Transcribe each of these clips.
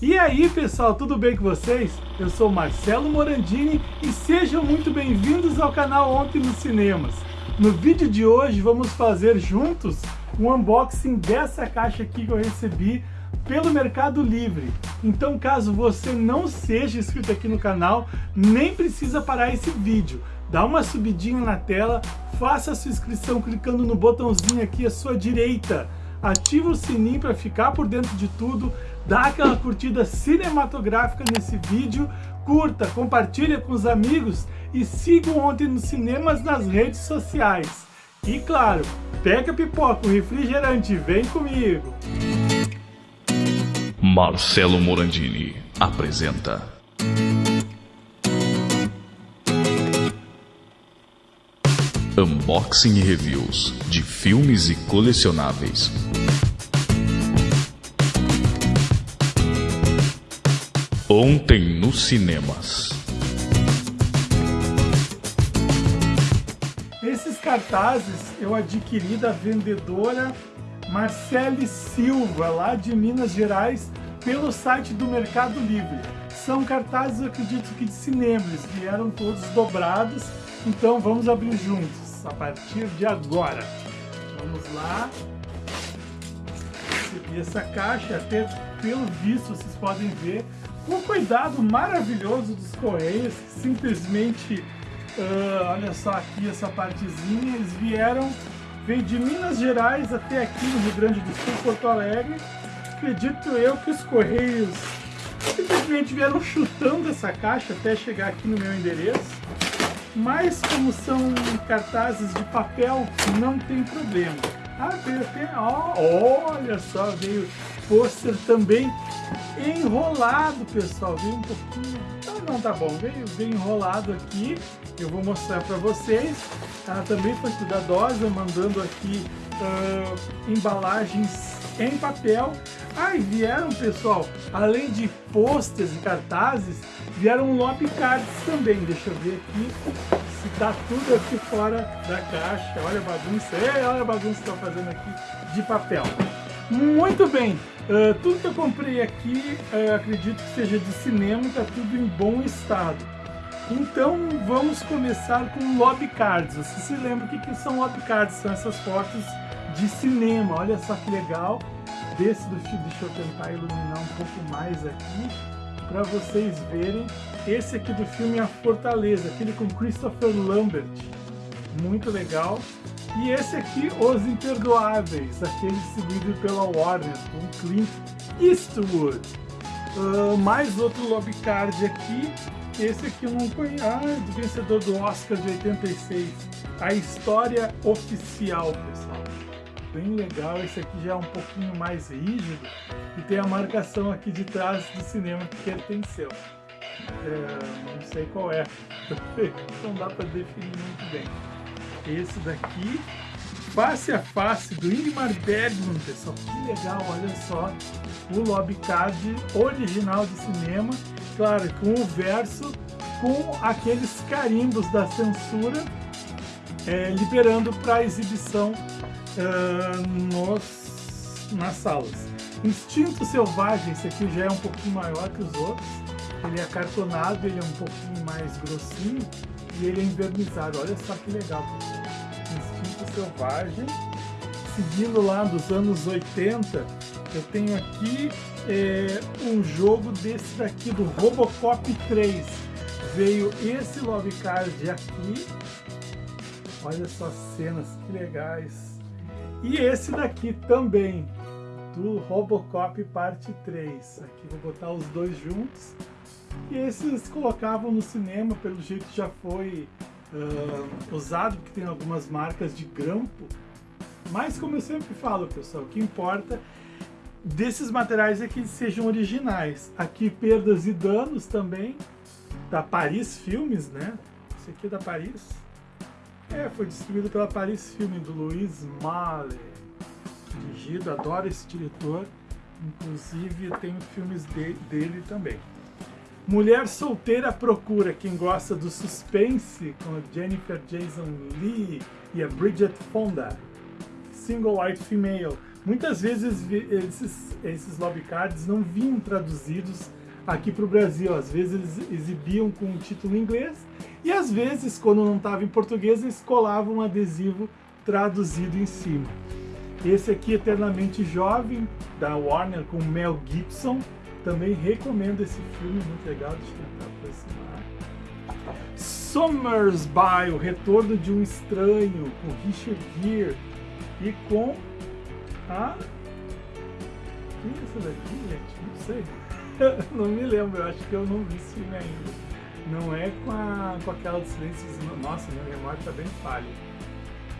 E aí pessoal, tudo bem com vocês? Eu sou Marcelo Morandini e sejam muito bem-vindos ao canal Ontem nos Cinemas. No vídeo de hoje vamos fazer juntos um unboxing dessa caixa aqui que eu recebi pelo Mercado Livre. Então caso você não seja inscrito aqui no canal, nem precisa parar esse vídeo. Dá uma subidinha na tela, faça a sua inscrição clicando no botãozinho aqui à sua direita. Ativa o sininho para ficar por dentro de tudo, dá aquela curtida cinematográfica nesse vídeo, curta, compartilha com os amigos e sigam Ontem nos Cinemas nas redes sociais. E claro, pega pipoca, o refrigerante, vem comigo! Marcelo Morandini apresenta Unboxing e Reviews de filmes e colecionáveis. Ontem nos cinemas. Esses cartazes eu adquiri da vendedora Marcele Silva, lá de Minas Gerais, pelo site do Mercado Livre. São cartazes, acredito que de cinema, eles vieram todos dobrados, então vamos abrir juntos, a partir de agora. Vamos lá. Recebi essa caixa, até pelo visto vocês podem ver, com cuidado maravilhoso dos Correios, simplesmente, uh, olha só aqui essa partezinha, eles vieram, veio de Minas Gerais até aqui no Rio Grande do Sul, Porto Alegre, acredito eu que os Correios simplesmente vieram chutando essa caixa até chegar aqui no meu endereço, mas como são cartazes de papel, não tem problema. Ah, veio até, olha só, veio pôster também enrolado, pessoal. Veio um pouquinho... Ah, não, tá bom. Veio, veio enrolado aqui. Eu vou mostrar para vocês. Ela também foi cuidadosa, mandando aqui uh, embalagens em papel. Ah, e vieram, pessoal, além de posters e cartazes, vieram lobby cards também. Deixa eu ver aqui se tá tudo aqui fora da caixa. Olha a bagunça, Ei, olha a bagunça que tá fazendo aqui de papel. Muito bem, uh, tudo que eu comprei aqui, uh, acredito que seja de cinema, está tudo em bom estado. Então vamos começar com lobby cards. Você se lembra o que, que são lobby cards? São essas fotos de cinema. Olha só que legal. Desse do filme, deixa eu tentar iluminar um pouco mais aqui para vocês verem. Esse aqui do filme é A Fortaleza, aquele com Christopher Lambert. Muito legal. E esse aqui, Os Imperdoáveis, aquele distribuído pela Warner, com Clint Eastwood. Uh, mais outro lobby card aqui, esse aqui eu não conheço, ah, do vencedor do Oscar de 86. A História Oficial, pessoal. Bem legal, esse aqui já é um pouquinho mais rígido e tem a marcação aqui de trás do cinema que pertenceu. É, não sei qual é, não dá para definir muito bem esse daqui, face a face do Ingmar Bergman, pessoal, que legal, olha só, o lobby card original de cinema, claro, com o verso, com aqueles carimbos da censura, é, liberando para exibição uh, nos, nas salas. Instinto Selvagem, esse aqui já é um pouquinho maior que os outros, ele é acartonado, ele é um pouquinho mais grossinho, e ele é invernizado. Olha só que legal, Instinto Selvagem. Seguindo lá dos anos 80, eu tenho aqui é, um jogo desse daqui, do Robocop 3. Veio esse love card aqui. Olha só as cenas, que legais. E esse daqui também, do Robocop parte 3. Aqui vou botar os dois juntos. E esses colocavam no cinema, pelo jeito já foi uh, usado, porque tem algumas marcas de grampo. Mas como eu sempre falo, pessoal, o que importa desses materiais é que eles sejam originais. Aqui perdas e danos também, da Paris Filmes, né? Esse aqui é da Paris. É, foi distribuído pela Paris Filmes, do Luiz Mahler. Dirigido, adoro esse diretor. Inclusive tem filmes de, dele também. Mulher solteira procura quem gosta do suspense com a Jennifer Jason Lee e a Bridget Fonda. Single White Female. Muitas vezes esses, esses lobby cards não vinham traduzidos aqui para o Brasil. Às vezes eles exibiam com o título em inglês e às vezes, quando não estava em português, eles colavam um adesivo traduzido em cima. Esse aqui, Eternamente Jovem, da Warner, com Mel Gibson. Também recomendo esse filme, muito legal. Deixa eu tentar aproximar. Summersby, O Retorno de um Estranho, com Richard Gere e com a... Quem é essa daqui, gente? Não sei. não me lembro, eu acho que eu não vi esse filme ainda. Não é com, a, com aquela dos silêncios... Nossa, minha memória tá bem falha.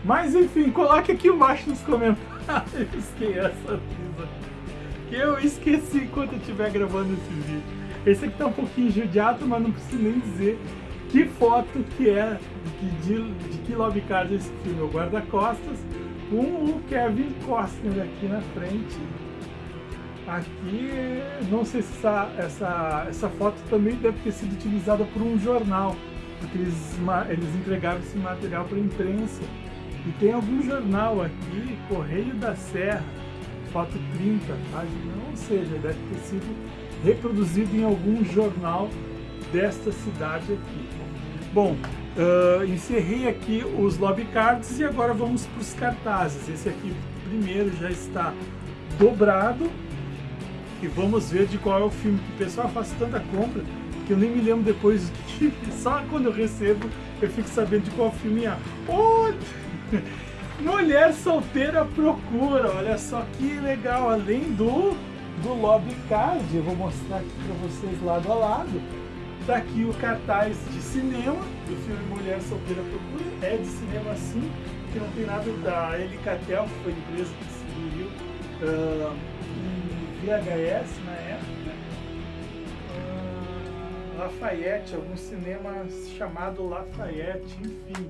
Mas enfim, coloque aqui embaixo nos comentários quem é essa atriz Que eu esqueci enquanto eu estiver gravando esse vídeo. Esse aqui tá um pouquinho judiado, mas não preciso nem dizer que foto que é, de, de, de que lobby card é esse filme. O guarda-costas com o Kevin Costner aqui na frente. Aqui, não sei se essa, essa, essa foto também deve ter sido utilizada por um jornal, porque eles, eles entregavam esse material para a imprensa. E tem algum jornal aqui, Correio da Serra, foto 30, página, ou seja, deve ter sido reproduzido em algum jornal desta cidade aqui. Bom, uh, encerrei aqui os lobby cards e agora vamos para os cartazes. Esse aqui primeiro já está dobrado e vamos ver de qual é o filme. O pessoal faz tanta compra que eu nem me lembro depois que só quando eu recebo eu fico sabendo de qual filme é. Oh! Mulher solteira procura, olha só que legal, além do, do lobby card, eu vou mostrar aqui para vocês lado a lado, tá aqui o cartaz de cinema do filme Mulher Solteira Procura, é de cinema sim, que não tem nada. Da Elicatel, que foi empresa que distribuiu uh, em VHS na época, uh, Lafayette, algum cinema chamado Lafayette, enfim,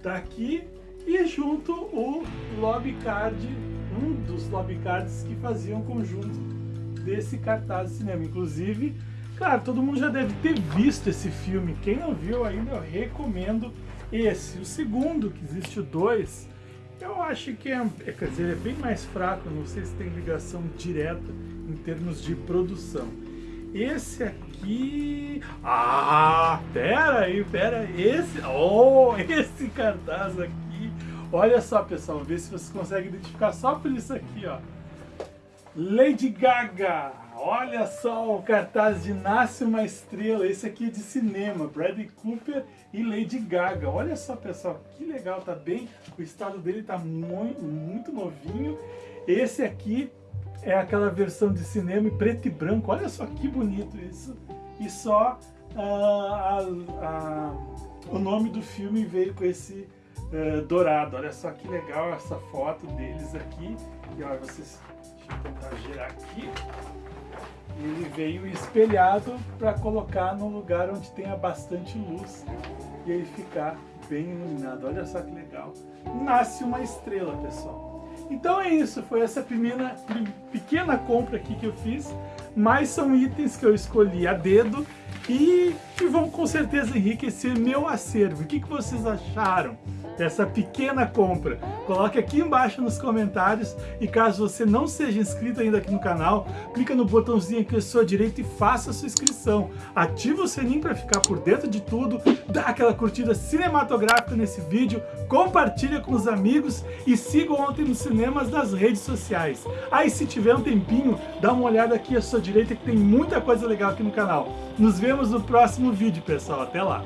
tá aqui e junto o lobby card, um dos lobby cards que faziam conjunto desse cartaz de cinema. Inclusive, claro, todo mundo já deve ter visto esse filme. Quem não viu ainda, eu recomendo esse. O segundo, que existe o dois, eu acho que é, é, quer dizer, é bem mais fraco, não sei se tem ligação direta em termos de produção. Esse aqui... Ah, pera aí, pera aí. Esse... Oh, esse cartaz aqui Olha só, pessoal, vê se vocês conseguem identificar só por isso aqui, ó. Lady Gaga. Olha só o cartaz de Nasce Uma Estrela. Esse aqui é de cinema. Bradley Cooper e Lady Gaga. Olha só, pessoal, que legal. Tá bem, o estado dele tá muito, muito novinho. Esse aqui é aquela versão de cinema em preto e branco. Olha só que bonito isso. E só uh, a, a, o nome do filme veio com esse uh, dourado. Olha só que legal essa foto deles aqui. E olha, vocês... Deixa eu tentar girar aqui. Ele veio espelhado para colocar no lugar onde tenha bastante luz e aí ficar bem iluminado. Olha só que legal. Nasce uma estrela, pessoal. Então é isso, foi essa primeira pequena compra aqui que eu fiz, mas são itens que eu escolhi a dedo e que vão com certeza enriquecer meu acervo. O que, que vocês acharam? essa pequena compra. Coloque aqui embaixo nos comentários e caso você não seja inscrito ainda aqui no canal, clica no botãozinho aqui à sua direita e faça a sua inscrição. Ativa o sininho para ficar por dentro de tudo, dá aquela curtida cinematográfica nesse vídeo, compartilha com os amigos e siga ontem nos cinemas nas redes sociais. Aí se tiver um tempinho, dá uma olhada aqui à sua direita que tem muita coisa legal aqui no canal. Nos vemos no próximo vídeo, pessoal. Até lá!